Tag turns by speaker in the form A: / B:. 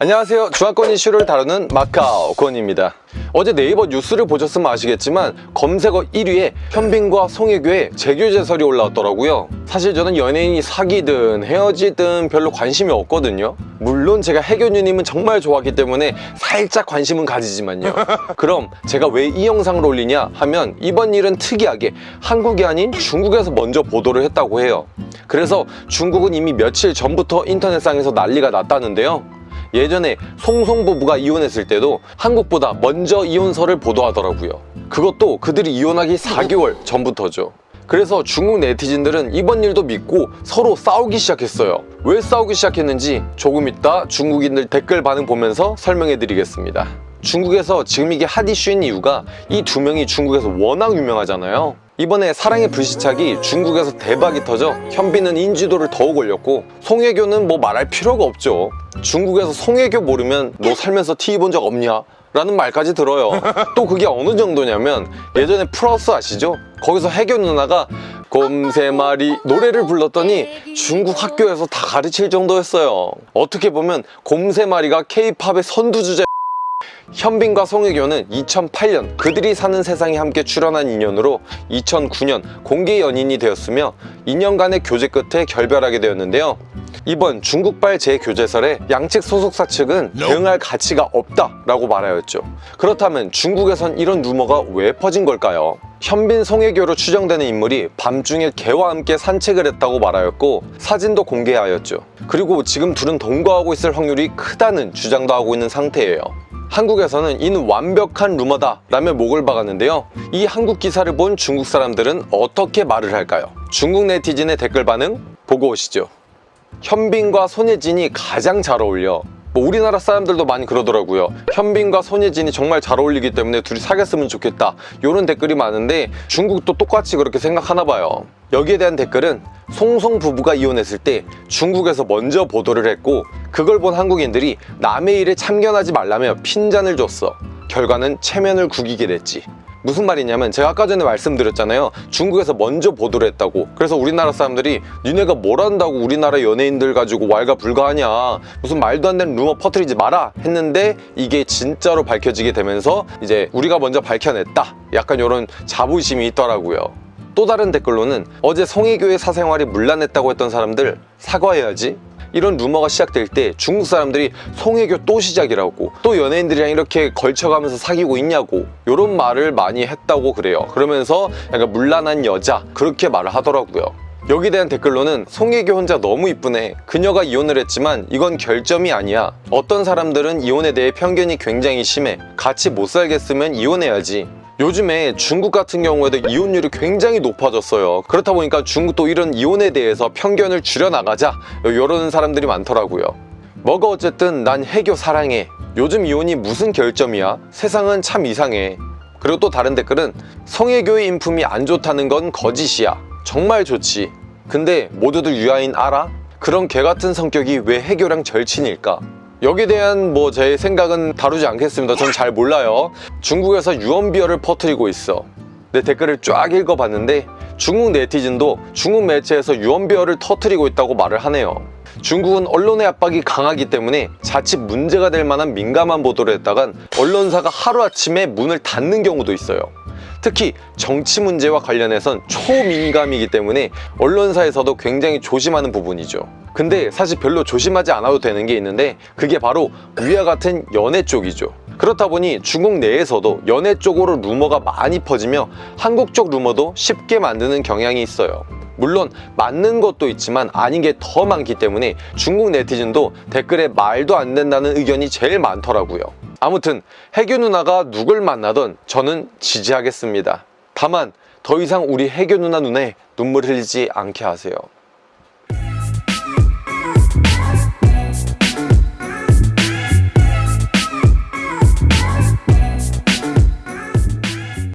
A: 안녕하세요. 중화권 이슈를 다루는 마카오 권입니다. 어제 네이버 뉴스를 보셨으면 아시겠지만 검색어 1위에 현빈과 송혜교의 재교제설이 올라왔더라고요. 사실 저는 연예인이 사귀든 헤어지든 별로 관심이 없거든요. 물론 제가 혜교누님은 정말 좋아하기 때문에 살짝 관심은 가지지만요. 그럼 제가 왜 이 영상을 올리냐 하면 이번 일은 특이하게 한국이 아닌 중국에서 먼저 보도를 했다고 해요. 그래서 중국은 이미 며칠 전부터 인터넷상에서 난리가 났다는데요 예전에 송송 부부가 이혼했을 때도 한국보다 먼저 이혼설을 보도하더라고요. 그것도 그들이 이혼하기 4개월 전부터죠. 그래서 중국 네티즌들은 이번 일도 믿고 서로 싸우기 시작했어요. 왜 싸우기 시작했는지 조금 이따 중국인들 댓글 반응 보면서 설명해 드리겠습니다. 중국에서 지금 이게 핫 이슈인 이유가 이 두 명이 중국에서 워낙 유명하잖아요 이번에 사랑의 불시착이 중국에서 대박이 터져 현빈은 인지도를 더욱 올렸고 송혜교는 뭐 말할 필요가 없죠 중국에서 송혜교 모르면 너 살면서 TV 본적 없냐? 라는 말까지 들어요 또 그게 어느 정도냐면 예전에 플러스 아시죠? 거기서 혜교 누나가 곰세마리 노래를 불렀더니 중국 학교에서 다 가르칠 정도였어요 어떻게 보면 곰세마리가 케이팝의 선두주자 현빈과 송혜교는 2008년 그들이 사는 세상에 함께 출연한 인연으로 2009년 공개 연인이 되었으며 2년간의 교제 끝에 결별하게 되었는데요. 이번 중국발 재교제설에 양측 소속사 측은 대응할 가치가 없다 라고 말하였죠. 그렇다면 중국에선 이런 루머가 왜 퍼진 걸까요? 현빈 송혜교로 추정되는 인물이 밤중에 개와 함께 산책을 했다고 말하였고 사진도 공개하였죠. 그리고 지금 둘은 동거하고 있을 확률이 크다는 주장도 하고 있는 상태예요 한국에서는 이는 완벽한 루머다 라며 목을 박았는데요 이 한국 기사를 본 중국 사람들은 어떻게 말을 할까요? 중국 네티즌의 댓글 반응 보고 오시죠 현빈과 손예진이 가장 잘 어울려 뭐 우리나라 사람들도 많이 그러더라고요. 현빈과 손예진이 정말 잘 어울리기 때문에 둘이 사귀었으면 좋겠다. 이런 댓글이 많은데 중국도 똑같이 그렇게 생각하나 봐요. 여기에 대한 댓글은 송송 부부가 이혼했을 때 중국에서 먼저 보도를 했고 그걸 본 한국인들이 남의 일에 참견하지 말라며 핀잔을 줬어. 결과는 체면을 구기게 됐지 무슨 말이냐면 제가 아까 전에 말씀드렸잖아요. 중국에서 먼저 보도를 했다고. 그래서 우리나라 사람들이 니네가 뭘 한다고 우리나라 연예인들 가지고 왈가불가하냐. 무슨 말도 안 되는 루머 퍼뜨리지 마라 했는데 이게 진짜로 밝혀지게 되면서 이제 우리가 먼저 밝혀냈다. 약간 이런 자부심이 있더라고요. 또 다른 댓글로는 어제 송혜교의 사생활이 문란했다고 했던 사람들 사과해야지 이런 루머가 시작될 때 중국 사람들이 송혜교 또 시작이라고 또 연예인들이랑 이렇게 걸쳐가면서 사귀고 있냐고 이런 말을 많이 했다고 그래요. 그러면서 약간 문란한 여자 그렇게 말을 하더라고요. 여기에 대한 댓글로는 송혜교 혼자 너무 이쁘네 그녀가 이혼을 했지만 이건 결점이 아니야 어떤 사람들은 이혼에 대해 편견이 굉장히 심해 같이 못 살겠으면 이혼해야지 요즘에 중국 같은 경우에도 이혼율이 굉장히 높아졌어요. 그렇다 보니까 중국도 이런 이혼에 대해서 편견을 줄여나가자. 이런 사람들이 많더라고요. 뭐가 어쨌든 난 해교 사랑해. 요즘 이혼이 무슨 결점이야? 세상은 참 이상해. 그리고 또 다른 댓글은 성혜교의 인품이 안 좋다는 건 거짓이야. 정말 좋지. 근데 모두들 유아인 알아? 그런 개같은 성격이 왜 해교랑 절친일까? 여기에 대한 뭐 제 생각은 다루지 않겠습니다. 전 잘 몰라요. 중국에서 유언비어를 퍼뜨리고 있어. 내 댓글을 쫙 읽어봤는데 중국 네티즌도 중국 매체에서 유언비어를 터뜨리고 있다고 말을 하네요. 중국은 언론의 압박이 강하기 때문에 자칫 문제가 될 만한 민감한 보도를 했다간 언론사가 하루아침에 문을 닫는 경우도 있어요 특히 정치 문제와 관련해선 초민감이기 때문에 언론사에서도 굉장히 조심하는 부분이죠. 근데 사실 별로 조심하지 않아도 되는 게 있는데 그게 바로 위와 같은 연애 쪽이죠. 그렇다 보니 중국 내에서도 연애 쪽으로 루머가 많이 퍼지며 한국 쪽 루머도 쉽게 만드는 경향이 있어요. 물론 맞는 것도 있지만 아닌 게 더 많기 때문에 중국 네티즌도 댓글에 말도 안 된다는 의견이 제일 많더라고요 아무튼 해교 누나가 누굴 만나던 저는 지지하겠습니다. 다만 더 이상 우리 해교 누나 눈에 눈물 흘리지 않게 하세요